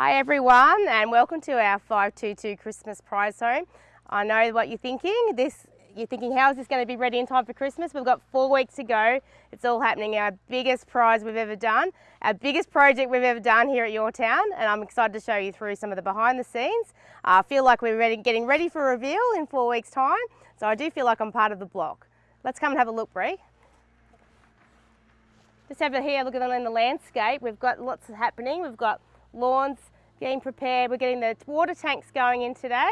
Hi everyone and welcome to our 522 Christmas prize home. I know what you're thinking. This you're thinking how is this going to be ready in time for Christmas? We've got four weeks to go. It's all happening. Our biggest prize we've ever done, our biggest project we've ever done here at Your Town and I'm excited to show you through some of the behind the scenes. I feel like we're ready, getting ready for reveal in four weeks time so I do feel like I'm part of the block. Let's come and have a look Bree. Just have a here look at the landscape. We've got lots happening. We've got lawns getting prepared. We're getting the water tanks going in today.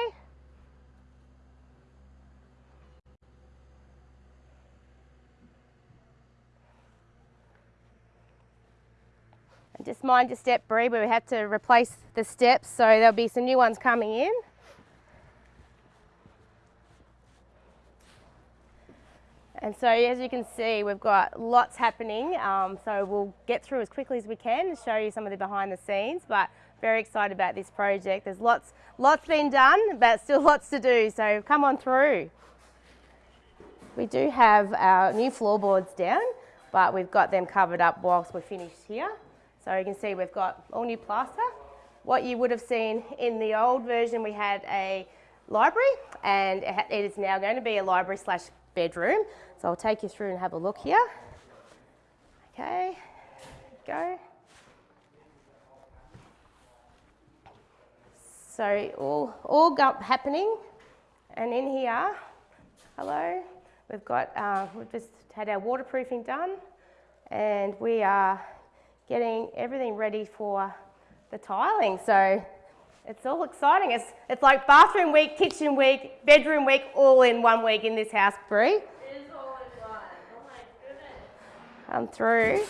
And just mind your step Bree, we have to replace the steps so there'll be some new ones coming in. And so as you can see, we've got lots happening. Um, so we'll get through as quickly as we can and show you some of the behind the scenes, but very excited about this project. There's lots, lots been done, but still lots to do. So come on through. We do have our new floorboards down, but we've got them covered up whilst we're finished here. So you can see we've got all new plaster. What you would have seen in the old version, we had a library and it is now going to be a library slash bedroom. So I'll take you through and have a look here. Okay, go. So all, all happening. And in here, hello, we've got, uh, we've just had our waterproofing done and we are getting everything ready for the tiling. So it's all exciting. It's, it's like bathroom week, kitchen week, bedroom week, all in one week in this house, Bree. come through.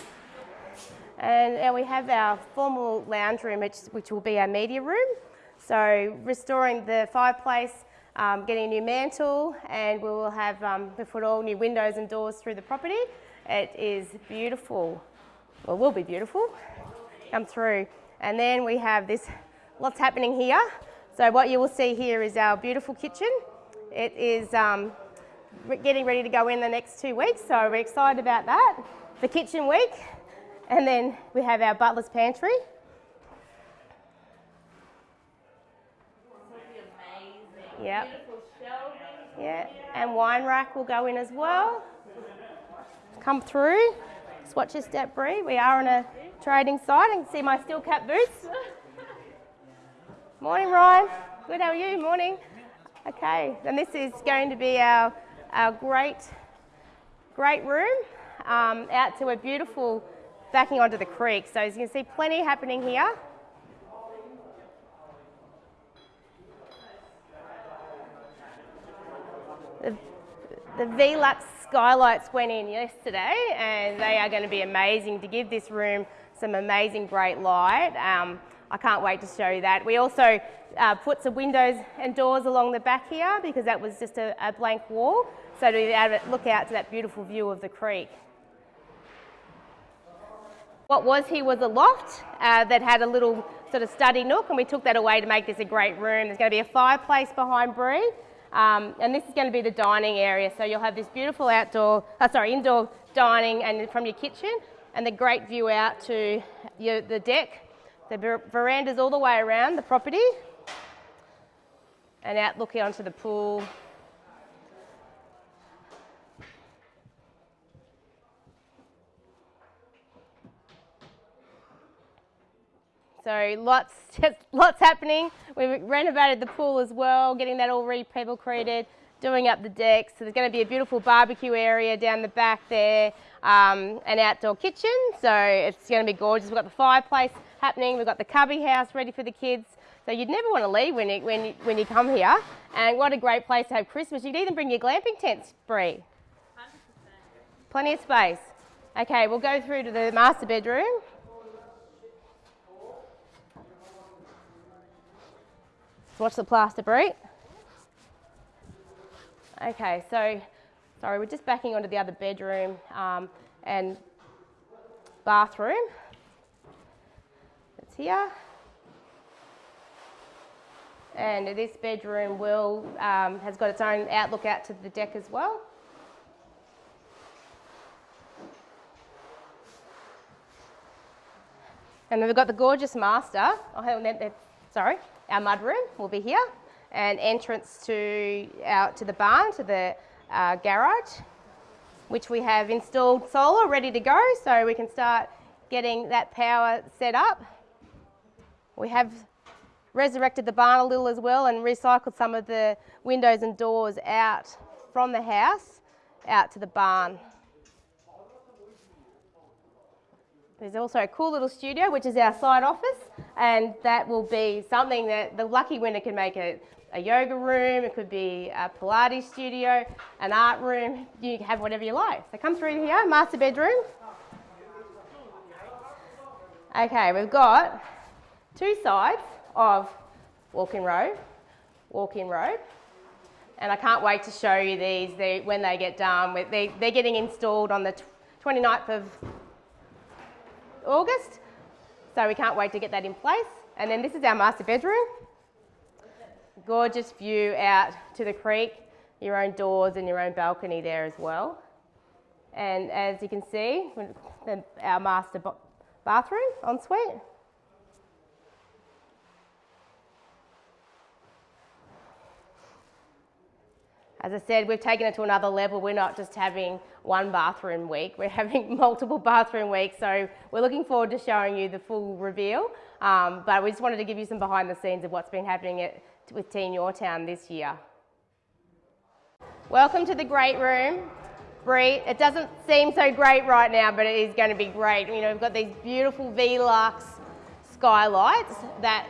And, and we have our formal lounge room, which, which will be our media room. So restoring the fireplace, um, getting a new mantle, and we will have, um, we put all new windows and doors through the property. It is beautiful. Well, will be beautiful. Come through. And then we have this, lots happening here. So what you will see here is our beautiful kitchen. It is um, getting ready to go in the next two weeks, so we're excited about that the kitchen week, and then we have our butler's pantry. Yep. Yeah, and wine rack will go in as well. Come through. Swatch your step, Bree. We are on a trading site. You can see my steel cap boots. Morning, Ryan. Good, how are you? Morning. Okay, and this is going to be our, our great, great room um, out to a beautiful backing onto the creek. So as you can see, plenty happening here. The Velux skylights went in yesterday and they are going to be amazing to give this room some amazing great light. Um, I can't wait to show you that. We also uh, put some windows and doors along the back here because that was just a, a blank wall. So to look out to that beautiful view of the creek. What was here was a loft uh, that had a little sort of study nook and we took that away to make this a great room. There's going to be a fireplace behind Bree um, and this is going to be the dining area. So you'll have this beautiful outdoor, uh, sorry, indoor dining and from your kitchen and the great view out to your, the deck. The veranda's all the way around the property and out looking onto the pool So lots, lots happening. We've renovated the pool as well, getting that all re-pebble created, doing up the decks. So there's going to be a beautiful barbecue area down the back there, um, an outdoor kitchen. So it's going to be gorgeous. We've got the fireplace happening. We've got the cubby house ready for the kids. So you'd never want to leave when you, when you, when you come here. And what a great place to have Christmas. You would even bring your glamping tents, Bree. 100%. Plenty of space. Okay, we'll go through to the master bedroom. Watch the plaster break. Okay, so, sorry, we're just backing onto the other bedroom um, and bathroom. It's here. And this bedroom will, um, has got its own outlook out to the deck as well. And then we've got the gorgeous master. Oh, sorry, our mud room will be here, and entrance to out to the barn to the uh, garage, which we have installed solar ready to go, so we can start getting that power set up. We have resurrected the barn a little as well and recycled some of the windows and doors out from the house out to the barn. There's also a cool little studio, which is our side office, and that will be something that the lucky winner can make a, a yoga room, it could be a Pilates studio, an art room, you can have whatever you like. So come through here, master bedroom. Okay, we've got two sides of walk-in robe, walk-in robe, and I can't wait to show you these they, when they get done. They, they're getting installed on the 29th of August, so we can't wait to get that in place. And then this is our master bedroom. Gorgeous view out to the creek, your own doors and your own balcony there as well. And as you can see, our master bathroom ensuite. As I said, we've taken it to another level. We're not just having one bathroom week, we're having multiple bathroom weeks. So we're looking forward to showing you the full reveal. Um, but we just wanted to give you some behind the scenes of what's been happening at, with Teen Your Town this year. Welcome to the great room. Bree, it doesn't seem so great right now, but it is going to be great. You know, we've got these beautiful Velux skylights that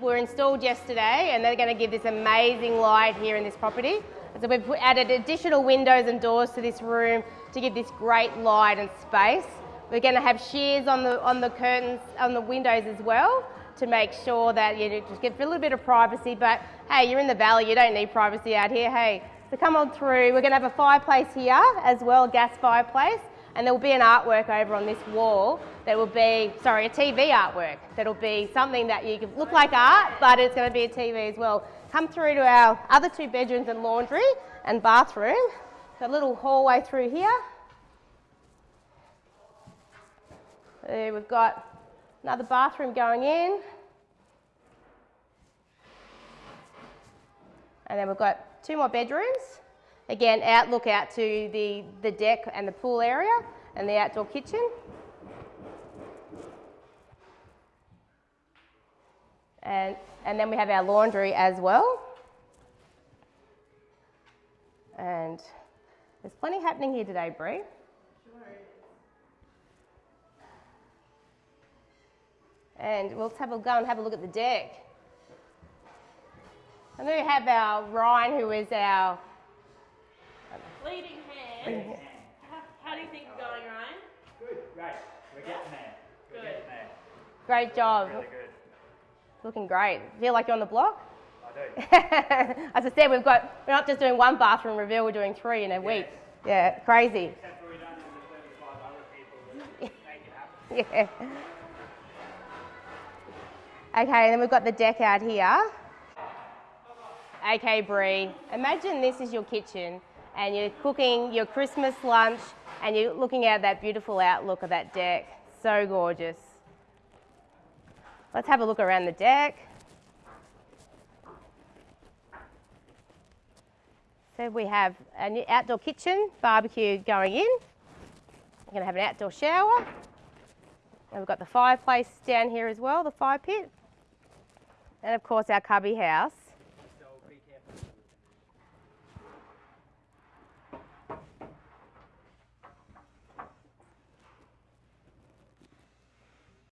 were installed yesterday and they're going to give this amazing light here in this property. So we've added additional windows and doors to this room to give this great light and space. We're going to have shears on the, on the curtains, on the windows as well to make sure that you just get a little bit of privacy. But hey, you're in the valley, you don't need privacy out here. Hey, so come on through. We're going to have a fireplace here as well, gas fireplace. And there will be an artwork over on this wall that will be, sorry, a TV artwork. That'll be something that you can look like art, but it's going to be a TV as well. Come through to our other two bedrooms and laundry and bathroom. A little hallway through here. There we've got another bathroom going in. And then we've got two more bedrooms. Again, outlook out to the, the deck and the pool area and the outdoor kitchen. And, and then we have our laundry as well. And there's plenty happening here today, Bree. And we'll have a go and have a look at the deck. And then we have our Ryan, who is our Leading hand. How, how do you think you're going, Ryan? Good, great. We're getting there. We're Good. getting there. great job. Really good. Looking great. Feel like you're on the block? I do. As I said, we've got, we're not just doing one bathroom reveal, we're doing three in a week. Yeah, crazy. Except for we don't have the 35 other people that make it happen. Yeah. Okay, and then we've got the deck out here. Okay, Bree, imagine this is your kitchen and you're cooking your Christmas lunch and you're looking at that beautiful outlook of that deck. So gorgeous. Let's have a look around the deck. So we have an outdoor kitchen, barbecue going in. We're going to have an outdoor shower. And we've got the fireplace down here as well, the fire pit. And of course our cubby house